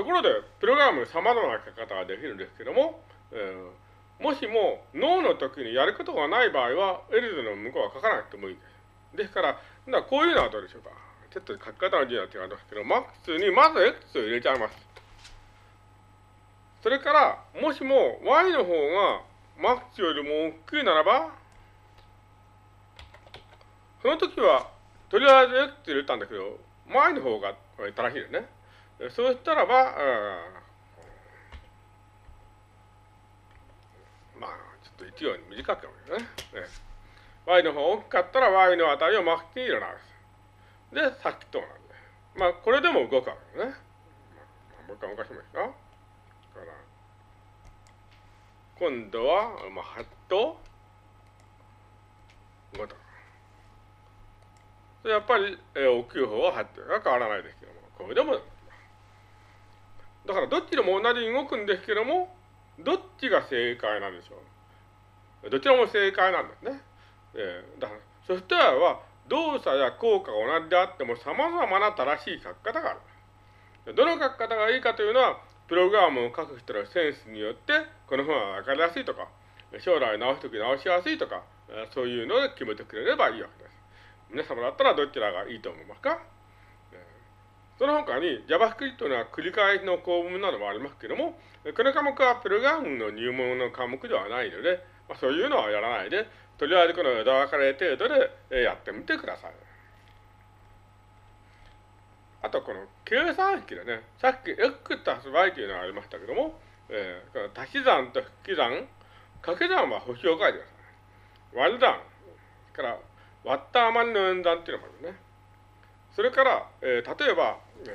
ところで、プログラム様々な書き方ができるんですけども、えー、もしも脳の時にやることがない場合は、エルズの向こうは書かなくてもいいです。ですから、こういうのはどうでしょうか。ちょっと書き方の字は違うんですけど、マックスにまず X を入れちゃいます。それから、もしも Y の方がマックスよりも大きいならば、その時は、とりあえず X 入れたんだけど、Y の方が正しいですね。そうしたらば、まあ、ちょっと一行に短く読むね。y の方が大きかったら y の値をマックスに入れ直す。で、さっきとなんで。まあ、これでも動くわけですね。もう一回動かしますか。から今度は、まあ、8と5と。やっぱり、えー、大きい方は8が変わらないですけども、これでも、だからどっちでも同じに動くんですけども、どっちが正解なんでしょう。どちらも正解なんですね。えー、だから、ソフトウェアは動作や効果が同じであっても様々な正しい書き方がある。どの書き方がいいかというのは、プログラムを書く人のセンスによって、この本は分かりやすいとか、将来直すとき直しやすいとか、そういうので決めてくれればいいわけです。皆様だったらどちらがいいと思いますか？その他に JavaScript には繰り返しの構文などもありますけども、この科目はプログラムの入門の科目ではないので、まあ、そういうのはやらないで、とりあえずこの枝分かれ程度でやってみてください。あとこの計算式でね、さっき x たす y というのがありましたけども、えー、この足し算と引き算、掛け算は星を書いてください。割る算、から割った余りの演算っていうのもあるね。それから、えー、例えば、え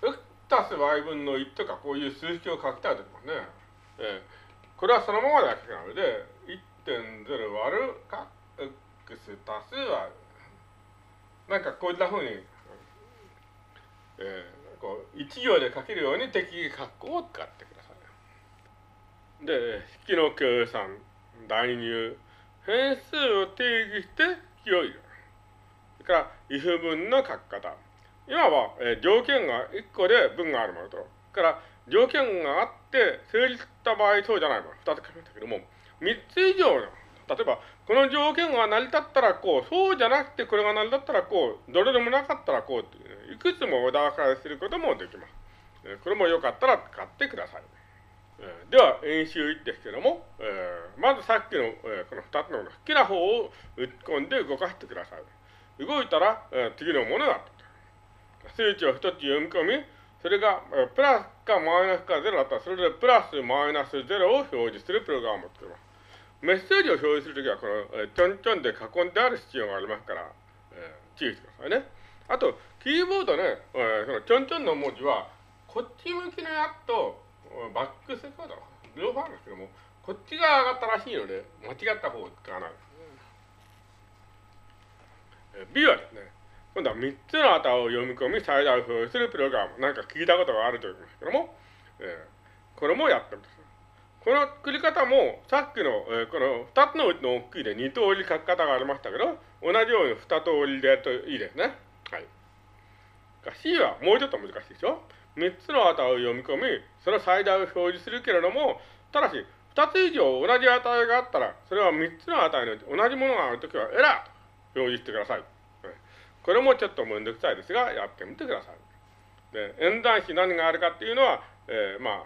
ー、x たす y 分の1とかこういう数式を書きたいときもね、えー、これはそのままだけなので、1.0割るか x たす y なんかこういったふうに、えー、こう一行で書けるように適宜括弧を使ってください。で、引きの計算、代入、変数を定義して引きを入れる。それから、if 文の書き方。今は、えー、条件が1個で文があるものと、それから条件があって成立した場合そうじゃないもの、2つ書きましたけども、3つ以上の例えば、この条件が成り立ったらこう、そうじゃなくてこれが成り立ったらこう、どれでもなかったらこうっていう、ね、いくつも枝分かれすることもできます。これもよかったら使ってください。では、演習1ですけども、えー、まずさっきの、えー、この2つの好きな方を打ち込んで動かしてください。動いたら、えー、次のものが数値を1つ読み込み、それが、えー、プラスかマイナスか0だったら、それでプラスマイナス0を表示するプログラムを作ります。メッセージを表示するときは、この、えー、ちょんちょんで囲んである必要がありますから、えー、注意してくださいね。あと、キーボードね、えー、そのちょんちょんの文字は、こっち向きのやつと、バックセコード、両方あるんですけども、こっちが上がったらしいので、間違った方を使わない。えー、B はですね、今度は3つの値を読み込み、最大を表示するプログラム。なんか聞いたことがあると思いますけども、えー、これもやってるんです。この作り方も、さっきの、えー、この2つのうちの大きいで2通り書き方がありましたけど、同じように2通りでやるといいですね。はい。C はもうちょっと難しいでしょ？?3 つの値を読み込み、その最大を表示するけれども、ただし、2つ以上同じ値があったら、それは3つの値の同じものがあるときはエラーと表示してください。これもちょっとめんどくさいですが、やってみてください。で、演算子何があるかっていうのは、えー、まあ、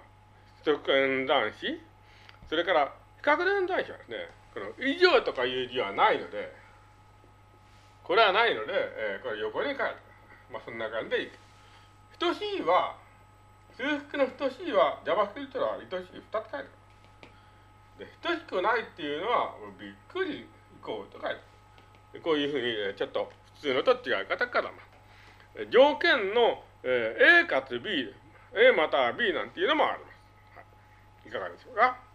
直演算子、それから比較演算子はですね、この以上とかいう字はないので、これはないので、えー、これ横に書いてまあそんな感じでいく。等しいは、数式の等しいは JavaScript は等しい2つ書いてある。で、等しくないっていうのは、びっくり以降と書いてある。こういうふうに、ちょっと普通のと違い方から条件の、A かつ B、A または B なんていうのもあります。はい、いかがでしょうか？